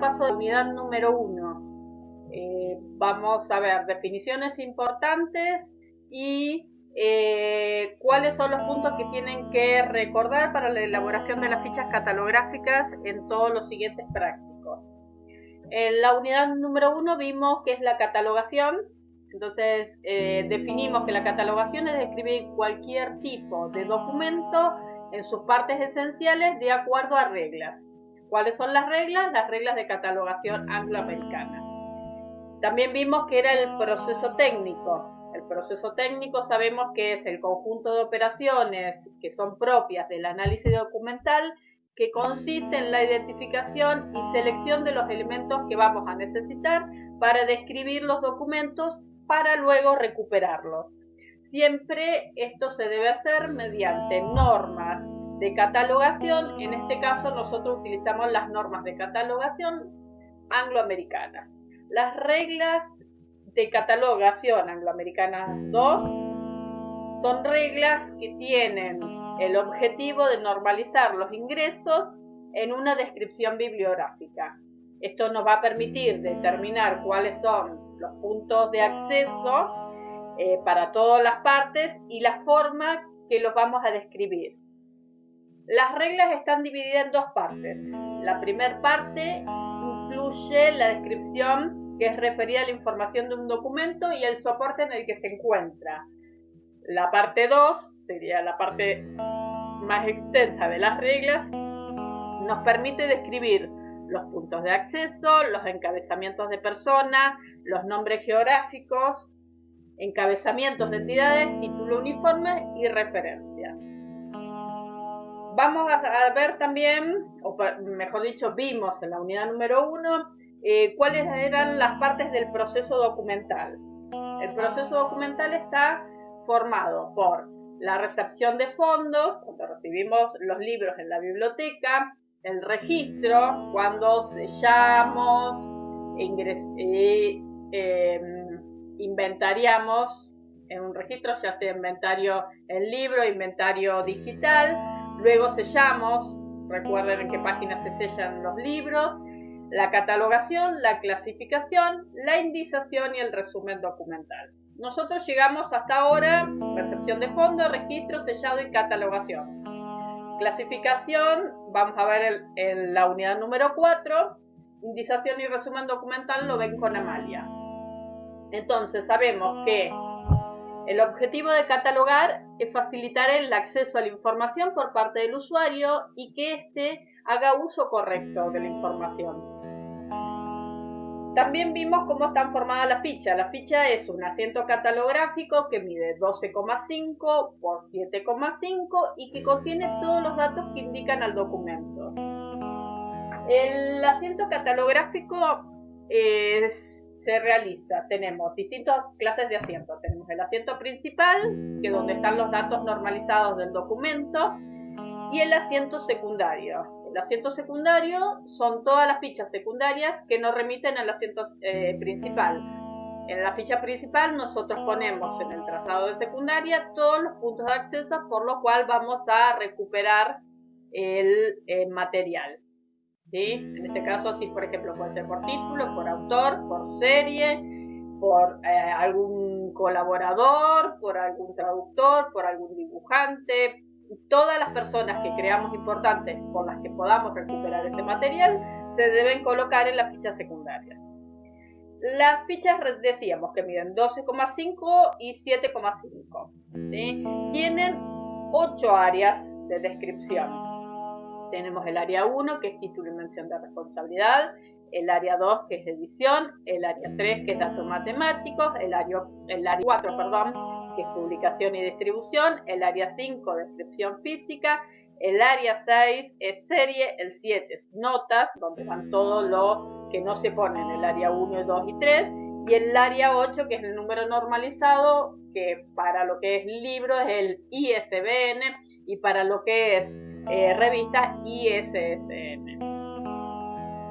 Paso de unidad número uno. Eh, vamos a ver definiciones importantes y eh, cuáles son los puntos que tienen que recordar para la elaboración de las fichas catalográficas en todos los siguientes prácticos. En la unidad número uno vimos que es la catalogación, entonces eh, definimos que la catalogación es describir cualquier tipo de documento en sus partes esenciales de acuerdo a reglas. ¿Cuáles son las reglas? Las reglas de catalogación angloamericana. También vimos que era el proceso técnico. El proceso técnico sabemos que es el conjunto de operaciones que son propias del análisis documental que consiste en la identificación y selección de los elementos que vamos a necesitar para describir los documentos para luego recuperarlos. Siempre esto se debe hacer mediante normas de catalogación. En este caso nosotros utilizamos las normas de catalogación angloamericanas. Las reglas de catalogación angloamericanas 2 son reglas que tienen el objetivo de normalizar los ingresos en una descripción bibliográfica. Esto nos va a permitir determinar cuáles son los puntos de acceso eh, para todas las partes y la forma que los vamos a describir. Las reglas están divididas en dos partes. La primera parte incluye la descripción que es referida a la información de un documento y el soporte en el que se encuentra. La parte 2 sería la parte más extensa de las reglas. Nos permite describir los puntos de acceso, los encabezamientos de personas, los nombres geográficos, encabezamientos de entidades, título uniforme y referencia. Vamos a ver también, o mejor dicho, vimos en la unidad número 1 eh, cuáles eran las partes del proceso documental. El proceso documental está formado por la recepción de fondos, cuando recibimos los libros en la biblioteca, el registro, cuando sellamos, eh, eh, inventariamos en un registro, ya sea inventario en libro, inventario digital, luego sellamos, recuerden en qué páginas se sellan los libros, la catalogación, la clasificación, la indización y el resumen documental. Nosotros llegamos hasta ahora, recepción de fondo, registro, sellado y catalogación. Clasificación, vamos a ver en la unidad número 4, indización y resumen documental lo ven con Amalia. Entonces sabemos que el objetivo de catalogar es facilitar el acceso a la información por parte del usuario y que éste haga uso correcto de la información. También vimos cómo están formadas las fichas. La ficha es un asiento catalográfico que mide 12,5 por 7,5 y que contiene todos los datos que indican al documento. El asiento catalográfico es se realiza, tenemos distintas clases de asientos. Tenemos el asiento principal, que es donde están los datos normalizados del documento, y el asiento secundario. El asiento secundario son todas las fichas secundarias que nos remiten al asiento eh, principal. En la ficha principal nosotros ponemos en el trazado de secundaria todos los puntos de acceso por los cuales vamos a recuperar el eh, material. En este caso, sí, por ejemplo, puede ser por título, por autor, por serie, por eh, algún colaborador, por algún traductor, por algún dibujante. Todas las personas que creamos importantes por las que podamos recuperar este material se deben colocar en las fichas secundarias. Las fichas decíamos que miden 12,5 y 7,5. Tienen 8 áreas de descripción tenemos el área 1, que es título y mención de responsabilidad, el área 2, que es edición, el área 3, que es datos matemáticos, el área, el área 4, perdón, que es publicación y distribución, el área 5, descripción física, el área 6 es serie, el 7 es notas, donde van todos los que no se ponen, el área 1, 2 y 3, y el área 8, que es el número normalizado, que para lo que es libro es el ISBN, y para lo que es eh, revista ISSN.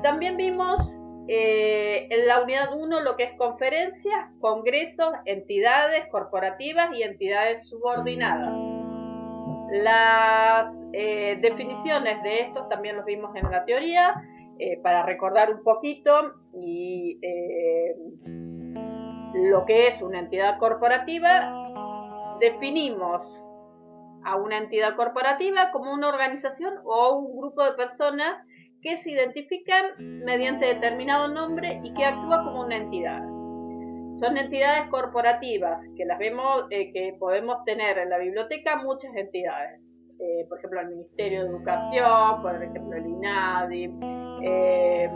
También vimos eh, en la unidad 1 lo que es conferencias, congresos, entidades corporativas y entidades subordinadas. Las eh, definiciones de estos también los vimos en la teoría eh, para recordar un poquito y lo que es una entidad corporativa, definimos a una entidad corporativa como una organización o un grupo de personas que se identifican mediante determinado nombre y que actúa como una entidad. Son entidades corporativas que las vemos, eh, que podemos tener en la biblioteca muchas entidades. Eh, por ejemplo, el Ministerio de Educación, por ejemplo, el INADI, eh,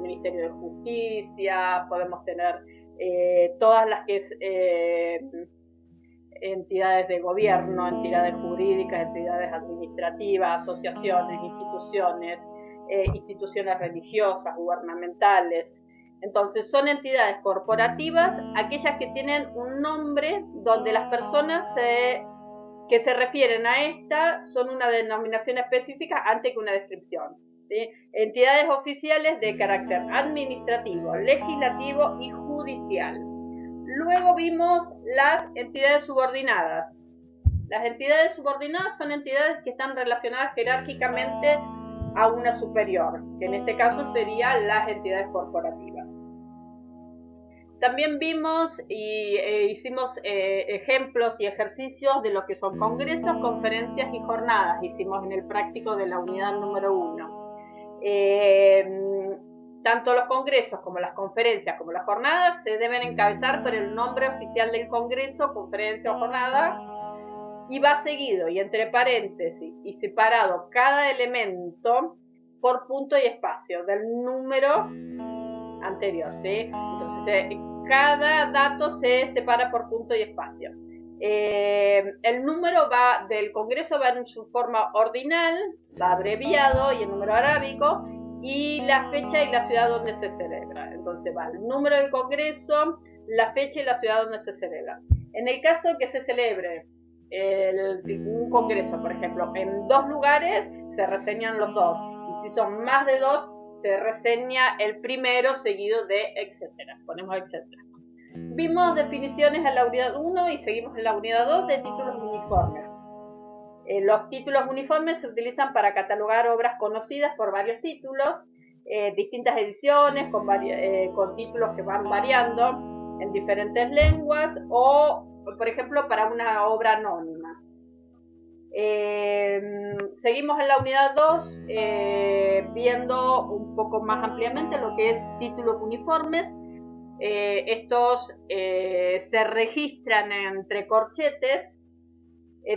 Ministerio de Justicia, podemos tener todas las que entidades de gobierno, entidades jurídicas, entidades administrativas, asociaciones, instituciones, instituciones religiosas, gubernamentales. Entonces son entidades corporativas, aquellas que tienen un nombre donde las personas que se refieren a esta son una denominación específica antes que una descripción. Entidades oficiales de carácter administrativo, legislativo y judicial. Luego vimos las entidades subordinadas. Las entidades subordinadas son entidades que están relacionadas jerárquicamente a una superior, que en este caso serían las entidades corporativas. También vimos y eh, hicimos eh, ejemplos y ejercicios de lo que son congresos, conferencias y jornadas. Hicimos en el práctico de la unidad número uno. Eh, tanto los congresos como las conferencias como las jornadas se deben encabezar por el nombre oficial del congreso, conferencia o jornada y va seguido y entre paréntesis y separado cada elemento por punto y espacio del número anterior, ¿sí? Entonces, cada dato se separa por punto y espacio. Eh, el número va del Congreso va en su forma ordinal, va abreviado y en número arábico, y la fecha y la ciudad donde se celebra. Entonces va el número del Congreso, la fecha y la ciudad donde se celebra. En el caso que se celebre un Congreso, por ejemplo, en dos lugares, se reseñan los dos. Y si son más de dos, se reseña el primero seguido de etcétera. Ponemos etcétera. Vimos definiciones en la unidad 1 y seguimos en la unidad 2 de títulos uniformes. Eh, los títulos uniformes se utilizan para catalogar obras conocidas por varios títulos, eh, distintas ediciones con, eh, con títulos que van variando en diferentes lenguas o, por ejemplo, para una obra anónima. Seguimos en la unidad 2 eh, viendo un poco más ampliamente lo que es títulos uniformes. Estos se registran entre corchetes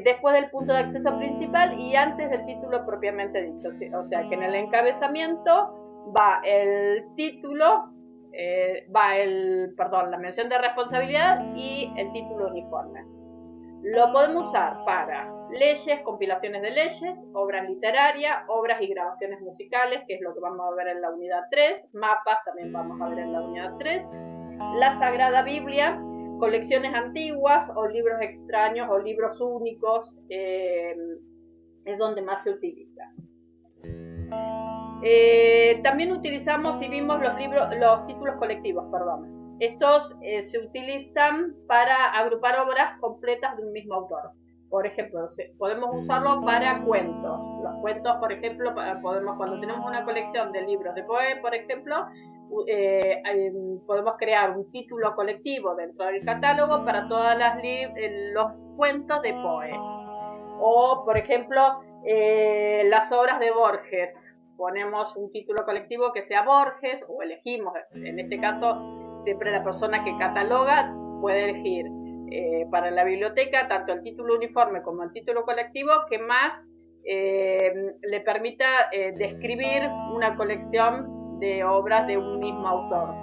después del punto de acceso principal y antes del título propiamente dicho. O sea que en el encabezamiento va el título, va el, perdón, la mención de responsabilidad y el título uniforme. Lo podemos usar para leyes, compilaciones de leyes, obras literarias, obras y grabaciones musicales, que es lo que vamos a ver en la unidad 3, mapas también vamos a ver en la unidad 3, la Sagrada Biblia, colecciones antiguas o libros extraños o libros únicos, eh, es donde más se utiliza. Eh, también utilizamos y vimos los libros, los títulos colectivos, perdón. Estos eh, se utilizan para agrupar obras completas de un mismo autor. Por ejemplo, podemos usarlo para cuentos. Los cuentos, por ejemplo, podemos cuando tenemos una colección de libros de Poe, por ejemplo, eh, podemos crear un título colectivo dentro del catálogo para todos eh, los cuentos de Poe. O, por ejemplo, las obras de Borges. Ponemos un título colectivo que sea Borges o elegimos, en este caso, siempre la persona que cataloga puede elegir eh, para la biblioteca tanto el título uniforme como el título colectivo que más eh, le permita eh, describir una colección de obras de un mismo autor.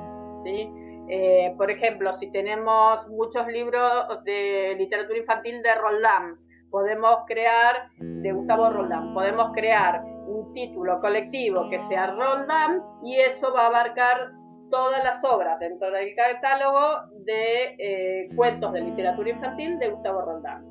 por ejemplo, si tenemos muchos libros de literatura infantil de Roldán, podemos crear, de Gustavo Roldán, podemos crear un título colectivo que sea Roldán y eso va a abarcar todas las obras dentro del catálogo de eh, cuentos de literatura infantil de Gustavo Roldán.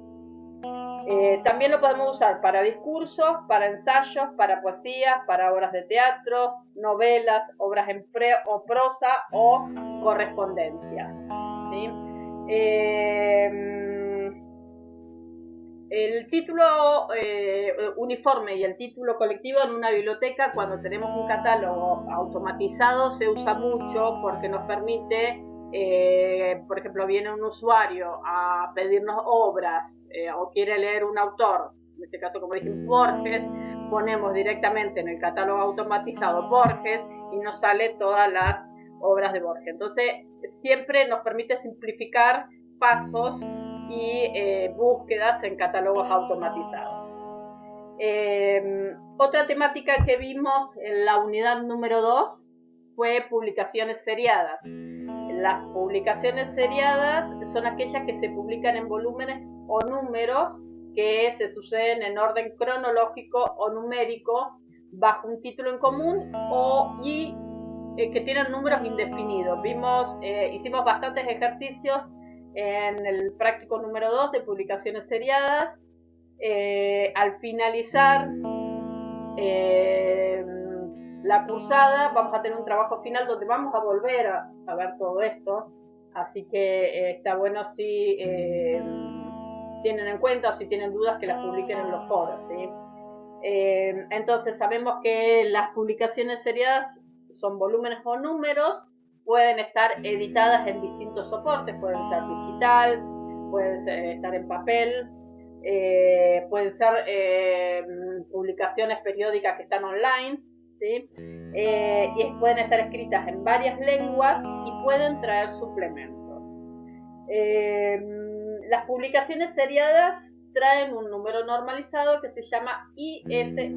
Eh, también lo podemos usar para discursos, para ensayos, para poesías, para obras de teatro, novelas, obras en pre o prosa o correspondencia. Eh, el título eh, uniforme y el título colectivo en una biblioteca cuando tenemos un catálogo automatizado se usa mucho porque nos permite, eh, por ejemplo, viene un usuario a pedirnos obras eh, o quiere leer un autor, en este caso como dije Borges, ponemos directamente en el catálogo automatizado Borges y nos sale todas las obras de Borges. Entonces siempre nos permite simplificar pasos y eh, búsquedas en catálogos automatizados. Em, otra temática que vimos en la unidad número 2 fue publicaciones seriadas. Las publicaciones seriadas son aquellas que se publican en volúmenes o números que se suceden en orden cronológico o numérico bajo un título en común o y eh, que tienen números indefinidos. Vimos, eh, hicimos bastantes ejercicios en el práctico número 2 de publicaciones seriadas. Eh, al finalizar eh, la cursada vamos a tener un trabajo final donde vamos a volver a, ver todo esto. Así que eh, está bueno si tienen en cuenta o si tienen dudas que las publiquen en los foros. entonces sabemos que las publicaciones seriadas son volúmenes o números pueden estar editadas en distintos soportes, pueden ser digital, pueden estar en papel, eh, pueden ser eh, publicaciones periódicas que están online, eh, y pueden estar escritas en varias lenguas y pueden traer suplementos. las publicaciones seriadas traen un número normalizado que se llama ISN,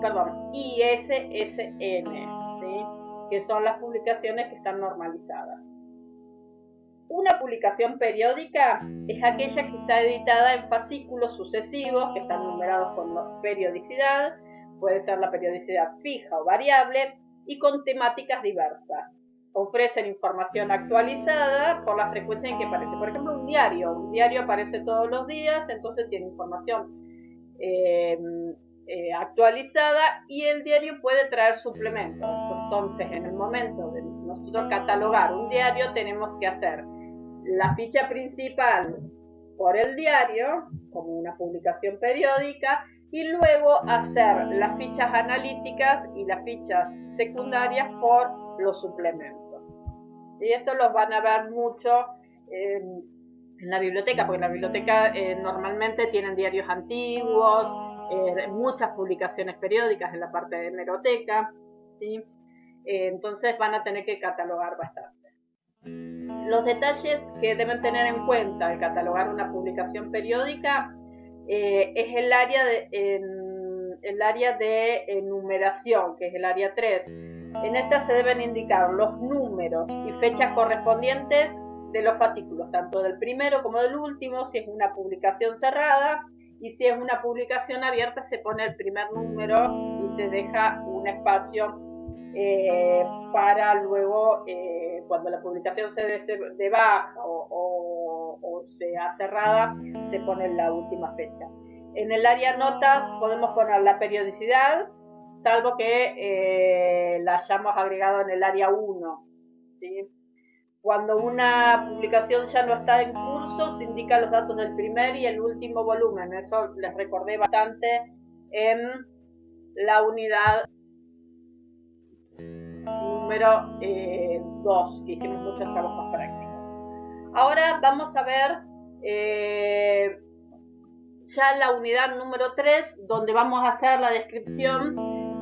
perdón, ISSN que son las publicaciones que están normalizadas. Una publicación periódica es aquella que está editada en fascículos sucesivos que están numerados con periodicidad, puede ser la periodicidad fija o variable, y con temáticas diversas. Ofrecen información actualizada por la frecuencia en que aparece. Por ejemplo, un diario. Un diario aparece todos los días, entonces tiene información eh, eh, actualizada y el diario puede traer suplementos. Entonces, en el momento de nosotros catalogar un diario, tenemos que hacer la ficha principal por el diario, como una publicación periódica, y luego hacer las fichas analíticas y las fichas secundarias por los suplementos. Y esto los van a ver mucho en, la biblioteca, porque en la biblioteca eh, normalmente tienen diarios antiguos, eh, muchas publicaciones periódicas en la parte de hemeroteca, ¿sí? Eh, entonces van a tener que catalogar bastante. Los detalles que deben tener en cuenta al catalogar una publicación periódica eh, es el área de, el área de numeración, que es el área 3. En esta se deben indicar los números y fechas correspondientes de los fascículos, tanto del primero como del último, si es una publicación cerrada, y si es una publicación abierta se pone el primer número y se deja un espacio eh, para luego eh, cuando la publicación se de, baja o, o, sea cerrada se pone la última fecha. En el área notas podemos poner la periodicidad, salvo que eh, la hayamos agregado en el área 1. ¿sí? Cuando una publicación ya no está en curso, se indican los datos del primer y el último volumen. Eso les recordé bastante en la unidad número 2, eh, que hicimos muchos trabajos prácticos. Ahora vamos a ver eh, ya la unidad número 3, donde vamos a hacer la descripción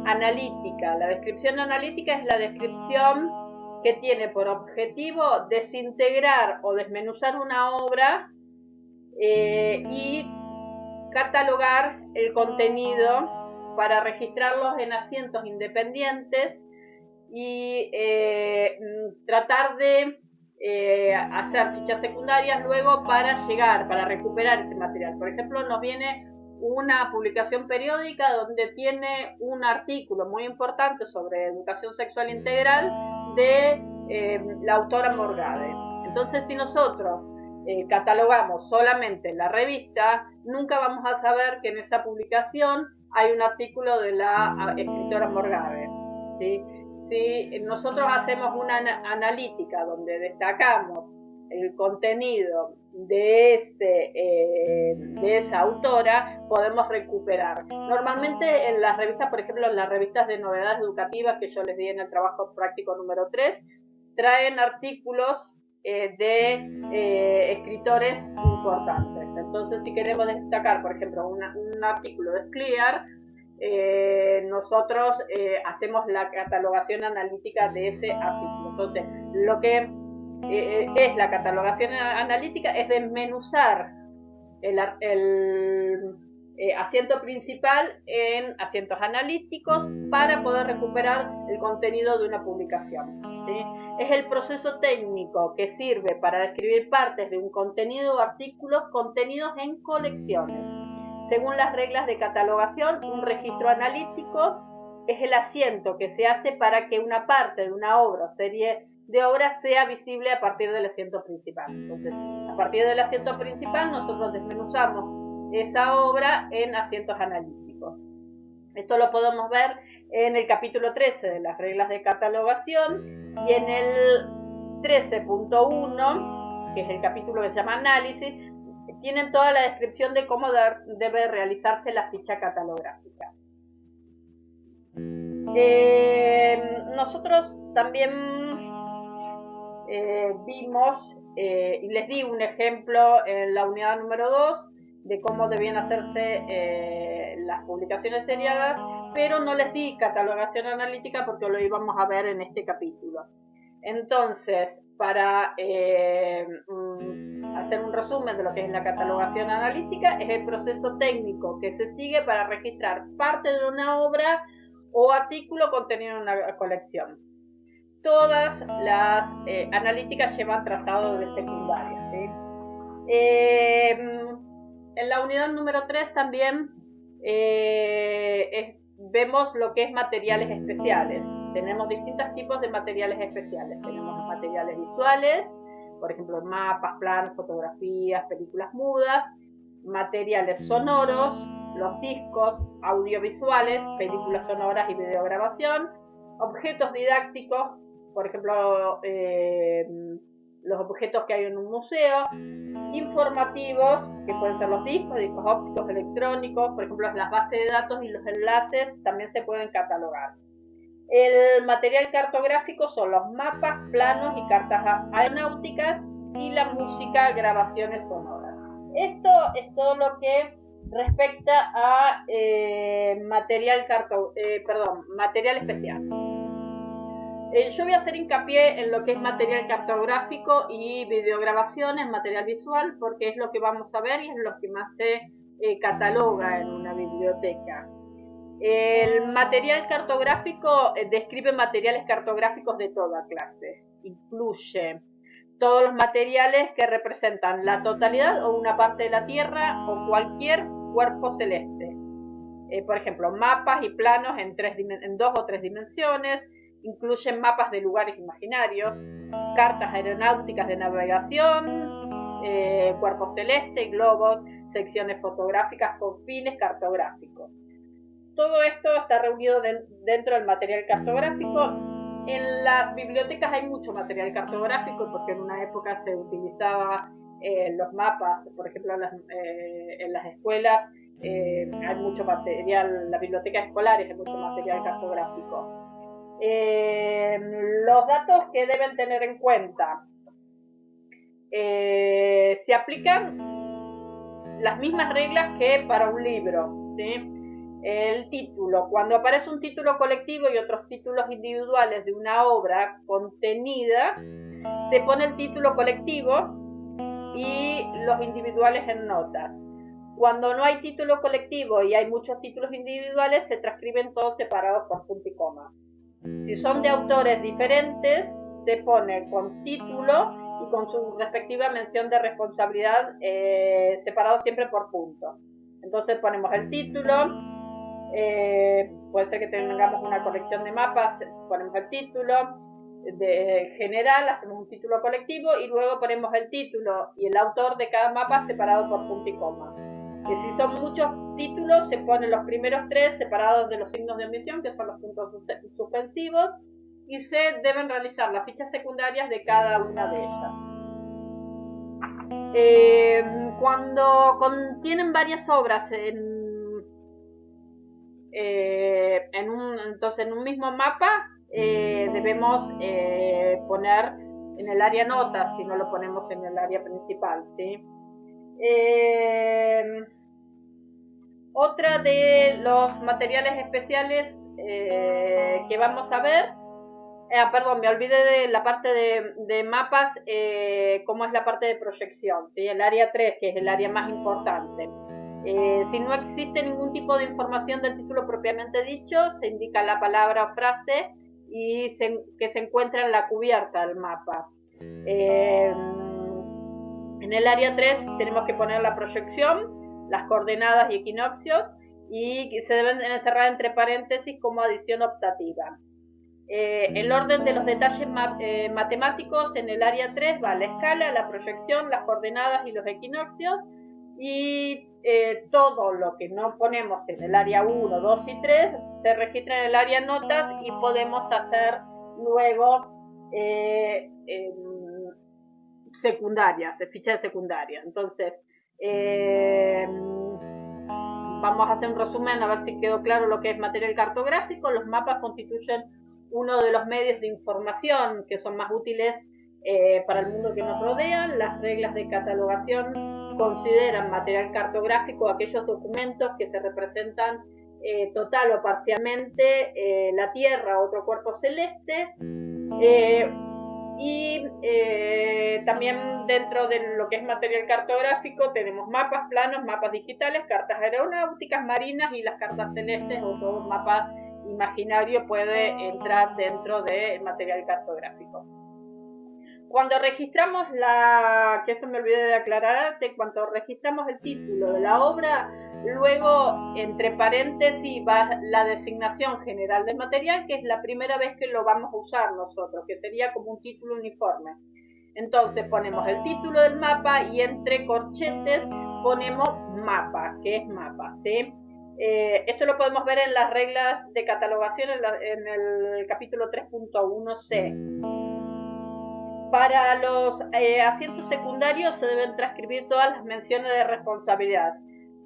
analítica. La descripción analítica es la descripción que tiene por objetivo desintegrar o desmenuzar una obra eh, y catalogar el contenido para registrarlos en asientos independientes y eh, tratar de eh, hacer fichas secundarias luego para llegar, para recuperar ese material. Por ejemplo, nos viene una publicación periódica donde tiene un artículo muy importante sobre educación sexual integral de eh, la autora Morgade. Entonces, si nosotros eh, catalogamos solamente la revista, nunca vamos a saber que en esa publicación hay un artículo de la ah, escritora Morgade. Si nosotros hacemos una analítica donde destacamos el contenido de, ese, eh, de esa autora, podemos recuperar. Normalmente en las revistas, por ejemplo, en las revistas de novedades educativas que yo les di en el trabajo práctico número 3, traen artículos eh, de eh, escritores importantes. Entonces, si queremos destacar, por ejemplo, un artículo de Clear, eh, nosotros hacemos la catalogación analítica de ese artículo. Entonces, lo que es la catalogación analítica es desmenuzar el, el asiento principal en asientos analíticos para poder recuperar el contenido de una publicación. Es el proceso técnico que sirve para describir partes de un contenido o artículos contenidos en colecciones. Según las reglas de catalogación, un registro analítico es el asiento que se hace para que una parte de una obra o serie de obras sea visible a partir del asiento principal. Entonces, a partir del asiento principal nosotros desmenuzamos esa obra en asientos analíticos. Esto lo podemos ver en el capítulo 13 de las reglas de catalogación y en el 13.1, que es el capítulo que se llama análisis, tienen toda la descripción de cómo debe realizarse la ficha catalográfica. Eh, nosotros también eh, vimos, eh, y les di un ejemplo en la unidad número 2, de cómo debían hacerse eh, las publicaciones seriadas, pero no les di catalogación analítica porque lo íbamos a ver en este capítulo. Entonces, para mm, hacer un resumen de lo que es la catalogación analítica, es el proceso técnico que se sigue para registrar parte de una obra o artículo contenido en una colección. Todas las eh, analíticas llevan trazado de secundaria. En la unidad número 3 también eh, vemos lo que es materiales especiales. Tenemos distintos tipos de materiales especiales. Tenemos materiales visuales, por ejemplo, mapas, planos, fotografías, películas mudas, materiales sonoros, los discos, audiovisuales, películas sonoras y videograbación, objetos didácticos, por ejemplo, eh, los objetos que hay en un museo, informativos, que pueden ser los discos, discos ópticos, electrónicos, por ejemplo las bases de datos y los enlaces también se pueden catalogar. El material cartográfico son los mapas, planos y cartas aeronáuticas y la música, grabaciones sonoras. Esto es todo lo que respecta a eh, material, carto, eh, perdón, material especial. Eh, yo voy a hacer hincapié en lo que es material cartográfico y videograbaciones, material visual, porque es lo que vamos a ver y es lo que más se eh, cataloga en una biblioteca. El material cartográfico eh, describe materiales cartográficos de toda clase. Incluye todos los materiales que representan la totalidad o una parte de la Tierra o cualquier cuerpo celeste. por ejemplo, mapas y planos en, dos o tres dimensiones, Incluyen mapas de lugares imaginarios, cartas aeronáuticas de navegación, eh, cuerpos celestes, globos, secciones fotográficas con fines cartográficos. Todo esto está reunido dentro del material cartográfico. En las bibliotecas hay mucho material cartográfico porque en una época se utilizaba eh, los mapas, por ejemplo, en las, eh, en las escuelas hay mucho material, la biblioteca escolar hay mucho material cartográfico. Eh, los datos que deben tener en cuenta. Eh, se aplican las mismas reglas que para un libro. El título. Cuando aparece un título colectivo y otros títulos individuales de una obra contenida, se pone el título colectivo y los individuales en notas. Cuando no hay título colectivo y hay muchos títulos individuales, se transcriben todos separados por punto y coma. Si son de autores diferentes, se pone con título y con su respectiva mención de responsabilidad eh, separado siempre por punto. Entonces ponemos el título, eh, puede ser que tengamos una colección de mapas, ponemos el título de general, hacemos un título colectivo y luego ponemos el título y el autor de cada mapa separado por punto y coma que si son muchos títulos se ponen los primeros tres separados de los signos de omisión, que son los puntos suspensivos, y se deben realizar las fichas secundarias de cada una de ellas. Eh, cuando contienen varias obras en, en, un, entonces en un mismo mapa, debemos poner en el área notas si no lo ponemos en el área principal. ¿sí? Otra de los materiales especiales que vamos a ver Ah, perdón, me olvidé de la parte de, mapas, eh, cómo es la parte de proyección, ¿sí? el área 3, que es el área más importante. Eh, si no existe ningún tipo de información del título propiamente dicho, se indica la palabra o frase y que se encuentra en la cubierta del mapa. Eh, en el área 3 tenemos que poner la proyección, las coordenadas y equinoccios y se deben encerrar entre paréntesis como adición optativa. Eh, el orden de los detalles eh, matemáticos en el área 3 va la escala, la proyección, las coordenadas y los equinoccios. Y eh, todo lo que no ponemos en el área 1, 2 y 3 se registra en el área notas y podemos hacer luego secundarias, fichas secundarias. Entonces, vamos a hacer un resumen a ver si quedó claro lo que es material cartográfico. Los mapas constituyen uno de los medios de información que son más útiles eh, para el mundo que nos rodea. Las reglas de catalogación consideran material cartográfico aquellos documentos que se representan eh, total o parcialmente eh, la Tierra otro cuerpo celeste. Y también dentro de lo que es material cartográfico tenemos mapas, planos, mapas digitales, cartas aeronáuticas, marinas y las cartas celestes o todos mapas imaginario puede entrar dentro del material cartográfico. Cuando registramos la, que esto me olvidé de aclararte, cuando registramos el título de la obra, luego entre paréntesis va la designación general del material, que es la primera vez que lo vamos a usar nosotros, que sería como un título uniforme. Entonces ponemos el título del mapa y entre corchetes ponemos mapa, que es mapa. Eh, esto lo podemos ver en las reglas de catalogación en, el capítulo 3.1c. Para los eh, asientos secundarios se deben transcribir todas las menciones de responsabilidad,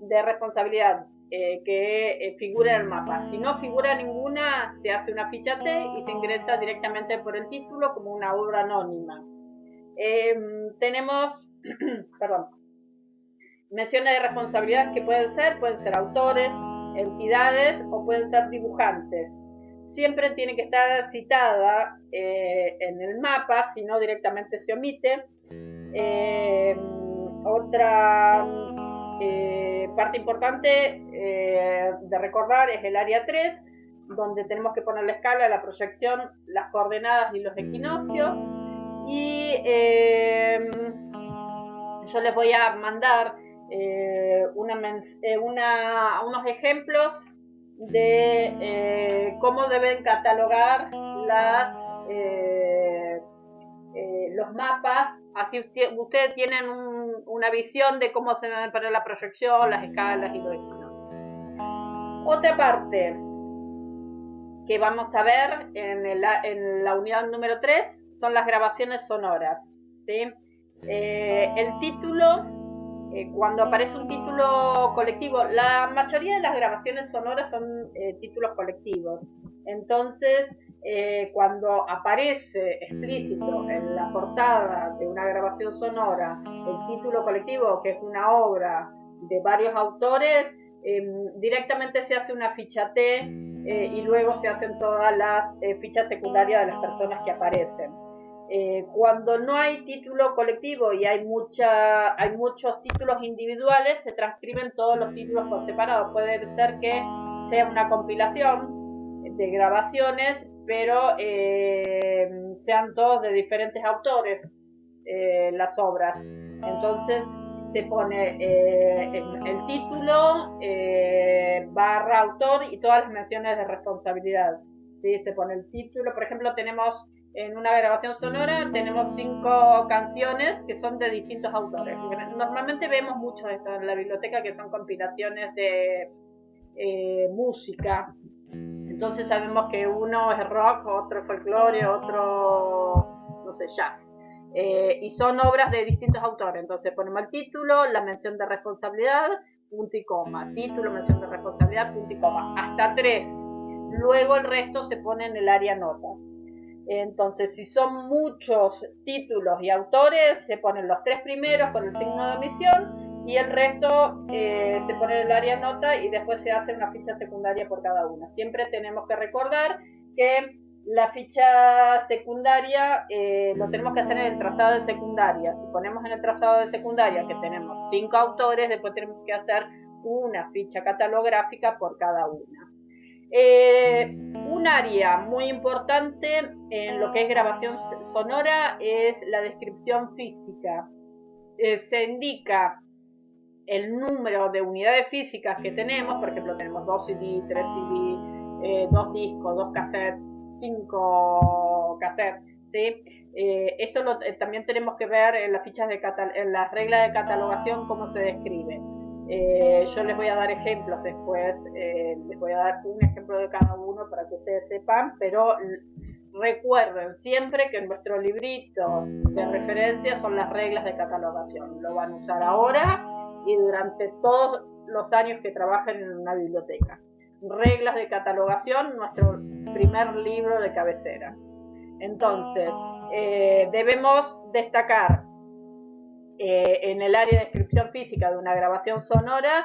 de responsabilidad eh, que figura en el mapa. Si no figura ninguna, se hace una ficha T y se ingresa directamente por el título como una obra anónima. tenemos, perdón, Menciones de responsabilidad que pueden ser, pueden ser autores, entidades o pueden ser dibujantes. Siempre tiene que estar citada eh, en el mapa, si no directamente se omite. Eh, otra eh, parte importante de recordar es el área 3, donde tenemos que poner la escala, la proyección, las coordenadas y los equinoccios. Y yo les voy a mandar eh, eh, una, unos ejemplos de eh, cómo deben catalogar las, los mapas. Así ustedes tienen una visión de cómo se deben poner la proyección, las escalas y lo demás. Otra parte que vamos a ver en, la unidad número 3 son las grabaciones sonoras. el título eh, cuando aparece un título colectivo, la mayoría de las grabaciones sonoras son eh, títulos colectivos. Entonces, eh, cuando aparece explícito en la portada de una grabación sonora el título colectivo, que es una obra de varios autores, em, directamente se hace una ficha T y luego se hacen todas las fichas secundarias de las personas que aparecen. Eh, cuando no hay título colectivo y hay, mucha, hay muchos títulos individuales, se transcriben todos los títulos por separado. Puede ser que sea una compilación de grabaciones, pero eh, sean todos de diferentes autores eh, las obras. Entonces se pone el, título, barra autor y todas las menciones de responsabilidad. ¿sí? Se pone el título, por ejemplo, tenemos en una grabación sonora tenemos cinco canciones que son de distintos autores. Normalmente vemos mucho esto en la biblioteca que son compilaciones de eh, música. Entonces sabemos que uno es rock, otro folclore, otro, no sé, jazz. Eh, y son obras de distintos autores. Entonces ponemos el título, la mención de responsabilidad, punto y coma. Título, mención de responsabilidad, punto y coma. Hasta tres. Luego el resto se pone en el área nota. Entonces, si son muchos títulos y autores, se ponen los tres primeros con el signo de omisión y el resto eh, se pone en el área nota y después se hace una ficha secundaria por cada una. Siempre tenemos que recordar que la ficha secundaria eh, lo tenemos que hacer en el trazado de secundaria. Si ponemos en el trazado de secundaria que tenemos cinco autores, después tenemos que hacer una ficha catalográfica por cada una. Eh, un área muy importante en lo que es grabación sonora es la descripción física. Se indica el número de unidades físicas que tenemos, por ejemplo, tenemos dos CD, tres CD, dos discos, dos cassettes, 5 cassettes, ¿sí? Eh, esto eh, también tenemos que ver en las fichas de en las reglas de catalogación cómo se describe. Eh, yo les voy a dar ejemplos después, les voy a dar un ejemplo de cada uno para que ustedes sepan, pero recuerden siempre que nuestro librito de referencia son las reglas de catalogación. Lo van a usar ahora y durante todos los años que trabajen en una biblioteca. Reglas de catalogación, nuestro primer libro de cabecera. Entonces, eh, debemos destacar eh, en el área de descripción física de una grabación sonora